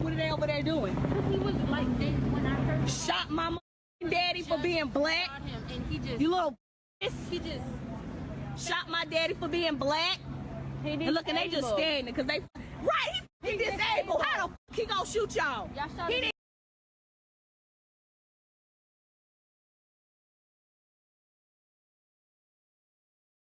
What are they over there doing? He was like, when I first Shot my daddy for being black. and he just, You little he just, Shot my daddy for being black. And look, and they just standing because they right. He, he disabled. How the fuck he gonna shoot y'all? Y'all He did.